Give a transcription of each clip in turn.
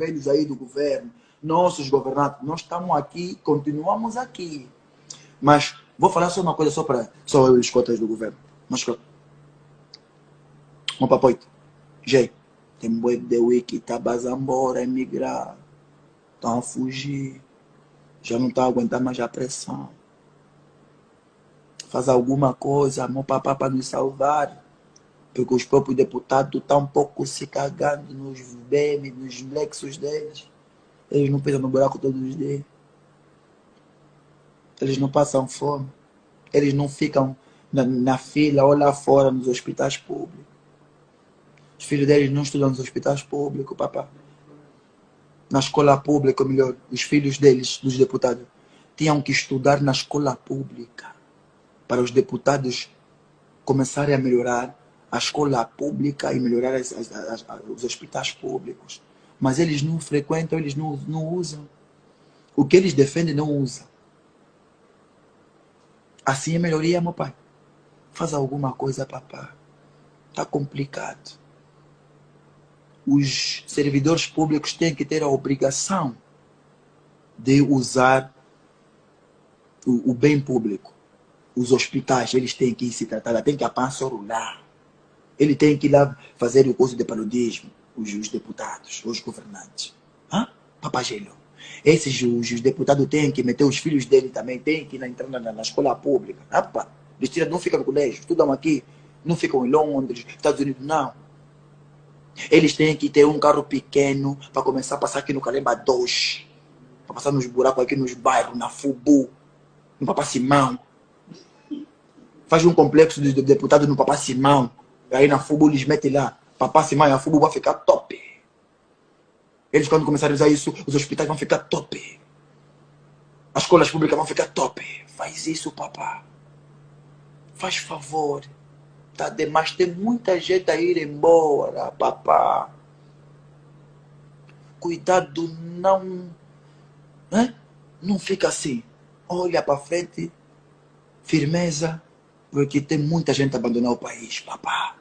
velhos aí do governo, nossos governantes, nós estamos aqui, continuamos aqui. Mas vou falar só uma coisa só para só os cotas do governo. Mas um papoito. Gente, tem boi de wiki, tá embora, emigrar. Estão a fugir. Já não está aguentando mais a pressão. Faz alguma coisa, meu papá para nos salvar. Porque os próprios deputados estão um pouco se cagando nos BM, nos lexos deles. Eles não pisam no buraco todos os dias. Eles não passam fome. Eles não ficam na, na fila ou lá fora nos hospitais públicos. Os filhos deles não estudam nos hospitais públicos, papá. Na escola pública, ou melhor, os filhos deles, dos deputados, tinham que estudar na escola pública para os deputados começarem a melhorar a escola pública e melhorar as, as, as, os hospitais públicos. Mas eles não frequentam, eles não, não usam. O que eles defendem não usam. Assim é melhoria, meu pai. Faz alguma coisa, papá. Está complicado os servidores públicos têm que ter a obrigação de usar o, o bem público. Os hospitais, eles têm que se tratar, tem que apançorular. Ele tem que ir lá fazer o curso de paludismo, os, os deputados, os governantes. Hã? Papagelo. Esses os, os, deputados têm que meter os filhos dele também, têm que ir entrar na, na, escola pública. Opa, eles não ficam no colégio, estudam aqui, não ficam em Londres, Estados Unidos, não eles têm que ter um carro pequeno para começar a passar aqui no Calemba 2. Para passar nos buracos aqui nos bairros, na Fubu, no Papá Simão. Faz um complexo de deputados no Papá Simão. Aí na Fubu eles metem lá. Papá Simão e a Fubu vai ficar top. Eles quando começarem a usar isso, os hospitais vão ficar top. As escolas públicas vão ficar top. Faz isso, papá. Faz favor. Tá demais, tem muita gente a ir embora, papá. Cuidado, não. Né? Não fica assim. Olha para frente, firmeza, porque tem muita gente a abandonar o país, papá.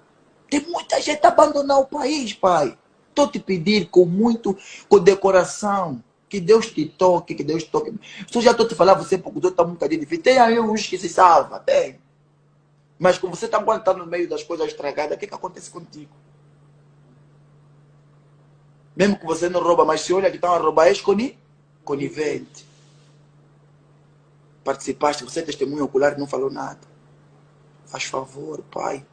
Tem muita gente a abandonar o país, pai. Estou te pedir com muito, com decoração. Que Deus te toque, que Deus toque. Se já estou te falando, você porque está um bocadinho difícil. Tem aí uns que se salva, tem. Mas como você está aguentando no meio das coisas estragadas, o que, que acontece contigo? Mesmo que você não rouba, mas se olha que estão a roubar, és conivente. Participaste, você é testemunho ocular não falou nada. Faz favor, pai.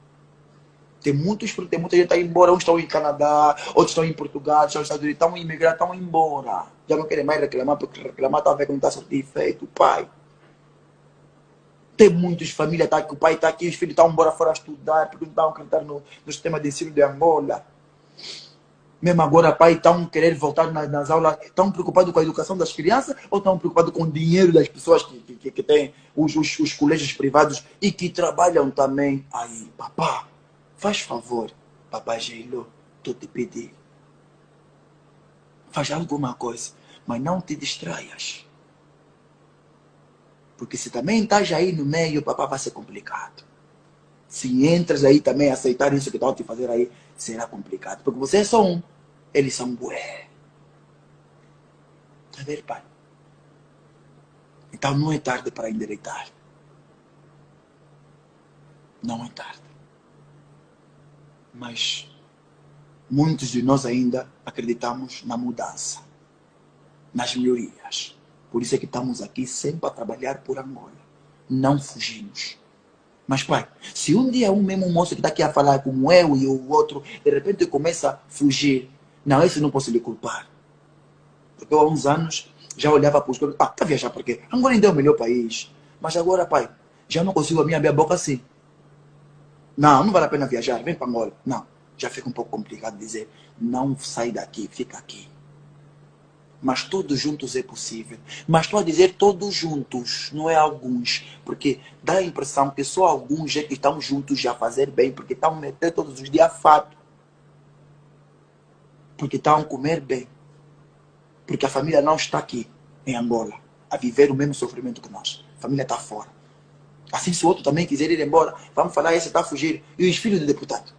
Tem muitos, tem muita gente aí embora. Uns estão em Canadá, outros estão em Portugal, outros estão nos Estados Unidos, estão imigrando, estão embora. Já não querem mais reclamar, porque reclamar está a ver que não está surtindo efeito, pai. Tem muitas famílias tá, que o pai está aqui, os filhos estão embora fora estudar, porque não estão acreditando no, no sistema de ensino de Angola. Mesmo agora, pai, estão querendo voltar nas, nas aulas, estão preocupados com a educação das crianças ou estão preocupados com o dinheiro das pessoas que, que, que têm os, os, os colégios privados e que trabalham também aí? Papá, faz favor, papai Geilo, estou te pedindo. Faz alguma coisa, mas não te distraias. Porque se também estás aí no meio, papá, vai ser complicado. Se entras aí também a aceitar isso que estão te fazer aí, será complicado. Porque você é só um, eles são bué. Tá vendo, pai? Então não é tarde para endireitar. Não é tarde. Mas muitos de nós ainda acreditamos na mudança, nas melhorias. Por isso é que estamos aqui sempre a trabalhar por Angola. Não fugimos. Mas, pai, se um dia um mesmo moço que está aqui a falar como eu e o outro, de repente começa a fugir, não, esse não posso lhe culpar. Porque eu há uns anos já olhava para os outros, ah, está viajar por quê? Angola ainda é o melhor país. Mas agora, pai, já não consigo abrir a boca assim. Não, não vale a pena viajar, vem para Angola. Não, já fica um pouco complicado dizer, não sai daqui, fica aqui mas todos juntos é possível. Mas estou a dizer todos juntos, não é alguns, porque dá a impressão que só alguns é que estão juntos a fazer bem, porque estão meter todos os dias fato. Porque estão a comer bem. Porque a família não está aqui, em Angola, a viver o mesmo sofrimento que nós. A família está fora. Assim, se o outro também quiser ir embora, vamos falar, esse está a fugir. E os filhos do deputado?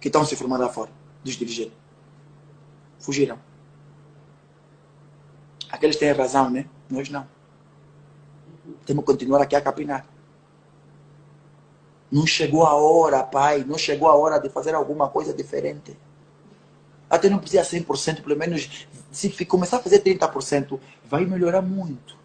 Que estão se formando lá fora, dos dirigentes. fugiram. Aqueles têm razão, né? Nós não. Temos que continuar aqui a capinar. Não chegou a hora, pai, não chegou a hora de fazer alguma coisa diferente. Até não precisa 100%, pelo menos se começar a fazer 30%, vai melhorar muito.